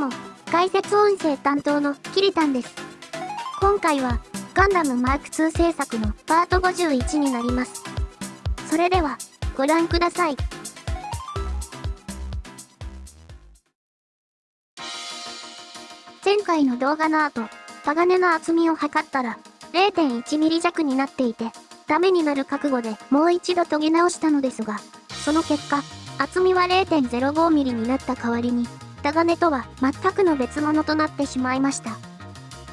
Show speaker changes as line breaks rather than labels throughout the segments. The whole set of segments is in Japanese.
も、解説音声担当のキリタンです。今回は、ガンダムマーク2制作のパート51になります。それでは、ご覧ください。前回の動画の後、鋼の厚みを測ったら、0.1ミリ弱になっていて、ダメになる覚悟でもう一度研ぎ直したのですが、その結果、厚みは 0.05mm になった代わりに、鋼とは全くの別物となってしまいました。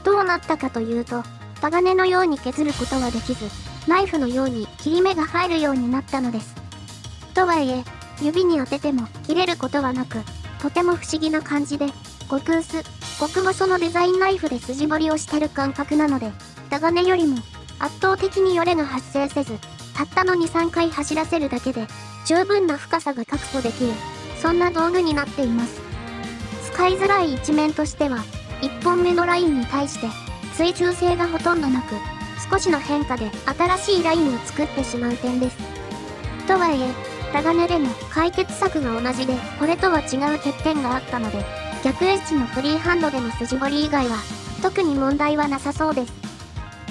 どうなったかというと、鋼のように削ることはできず、ナイフのように切り目が入るようになったのです。とはいえ、指に当てても切れることはなく、とても不思議な感じで、極薄、極細のデザインナイフで筋彫りをしてる感覚なので、鋼よりも圧倒的によれが発生せず、たったの2、3回走らせるだけで、十分な深さが確保できる、そんな道具になっています。使いづらい一面としては、1本目のラインに対して、追従性がほとんどなく、少しの変化で新しいラインを作ってしまう点です。とはいえ、タガネでも解決策が同じで、これとは違う欠点があったので、逆エッジのフリーハンドでの筋彫り以外は、特に問題はなさそうです。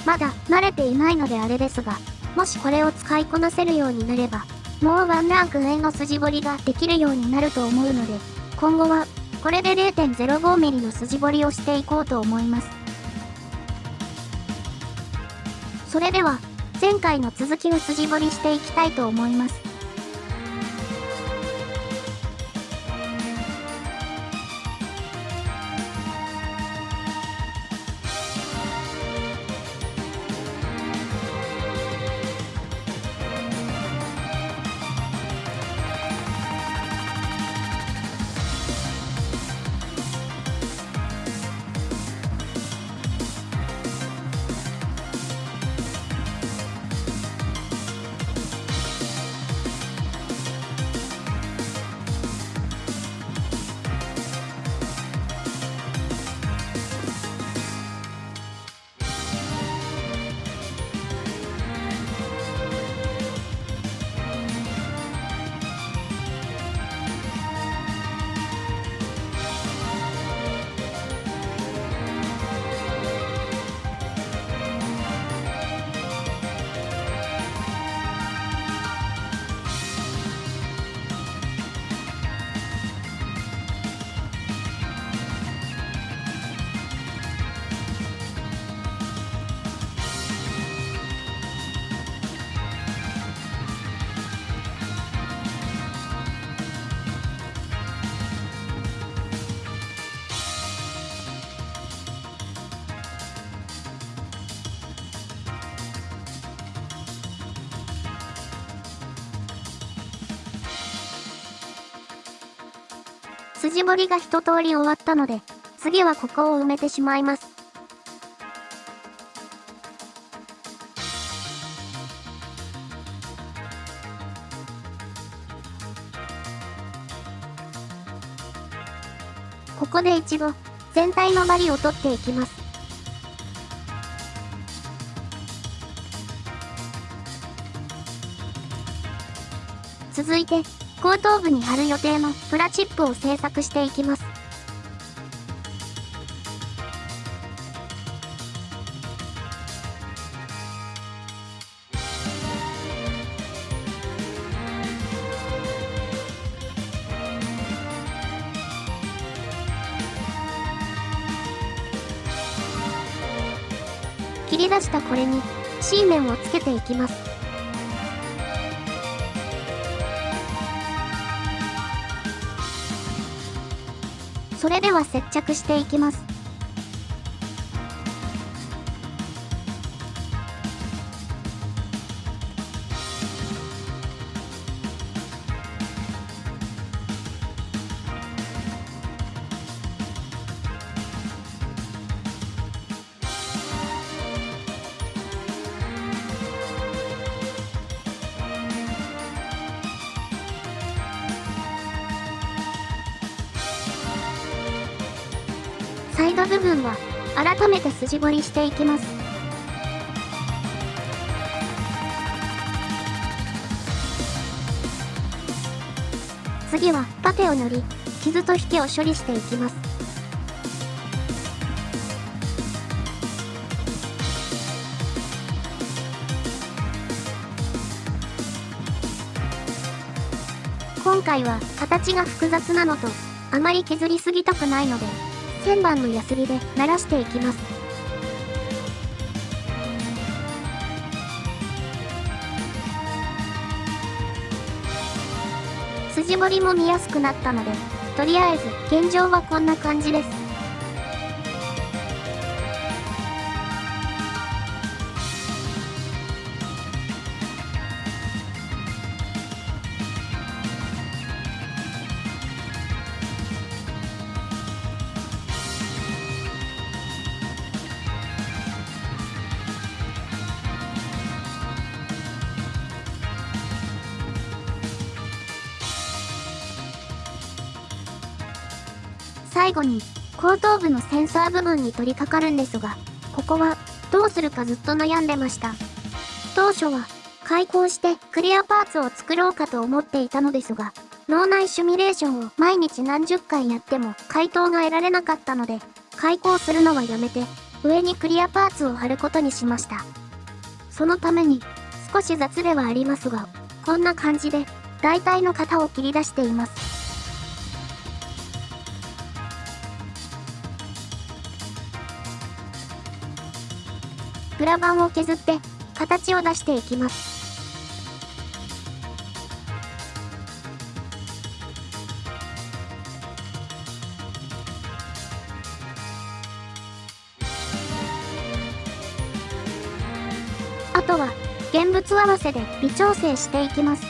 まだ慣れていないのであれですが、もしこれを使いこなせるようになれば、もうワンランク上の筋彫りができるようになると思うので、今後は、これで 0.05mm の筋彫りをしていこうと思います。それでは、前回の続きを筋彫りしていきたいと思います。筋彫りが一通り終わったので、次はここを埋めてしまいます。ここで一度、全体のバリを取っていきます。続いて、後頭部に貼る予定のプラチップを製作していきます。切り出したこれに C 面をつけていきます。それでは接着していきます。サイド部分は、改めて筋彫りしていきます。次は、パテを塗り、傷と引きを処理していきます。今回は形が複雑なのとあまり削りすぎたくないので鍵盤のヤスリで鳴らしていきます。筋彫りも見やすくなったので、とりあえず現状はこんな感じです。最後に、後頭部のセンサー部分に取り掛かるんですが、ここは、どうするかずっと悩んでました。当初は、開口してクリアパーツを作ろうかと思っていたのですが、脳内シミュレーションを毎日何十回やっても回答が得られなかったので、開口するのはやめて、上にクリアパーツを貼ることにしました。そのために、少し雑ではありますが、こんな感じで、大体の型を切り出しています。プラ板を削って形を出していきます。あとは現物合わせで微調整していきます。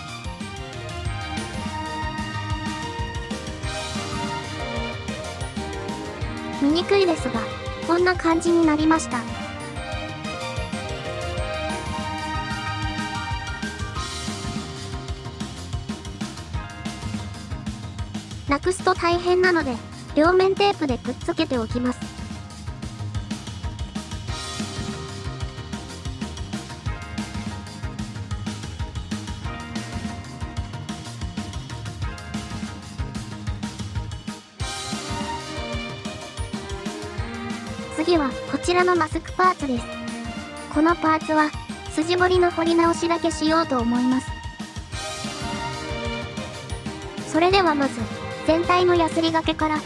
見にくいですが、こんな感じになりました。くすと大変なので、両面テープでくっつけておきます。次はこちらのマスクパーツです。このパーツは筋彫りの彫り直しだけしようと思います。それではまず全体のヤスリがけから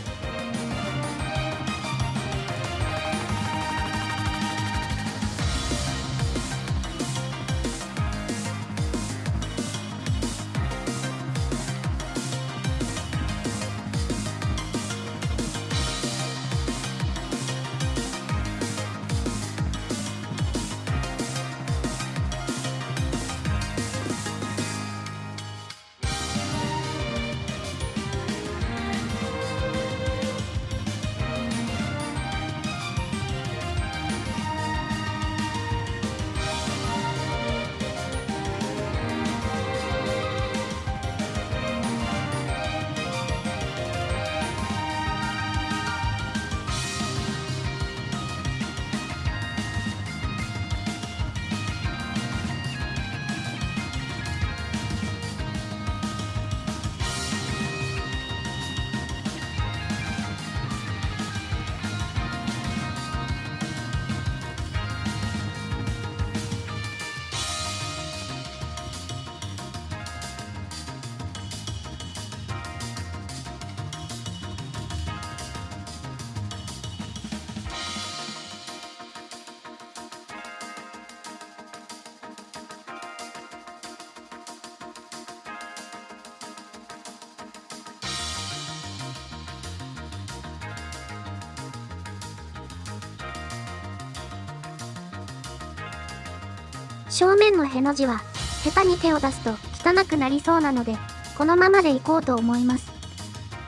正面のへの字は、下手に手を出すと汚くなりそうなので、このままでいこうと思います。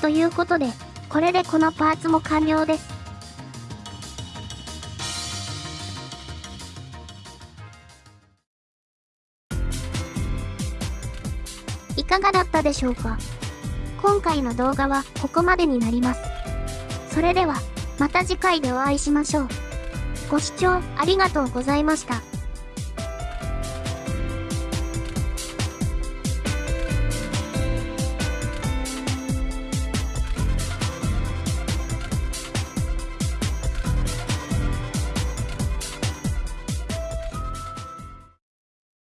ということで、これでこのパーツも完了です。いかがだったでしょうか？今回の動画はここまでになります。それでは、また次回でお会いしましょう。ご視聴ありがとうございました。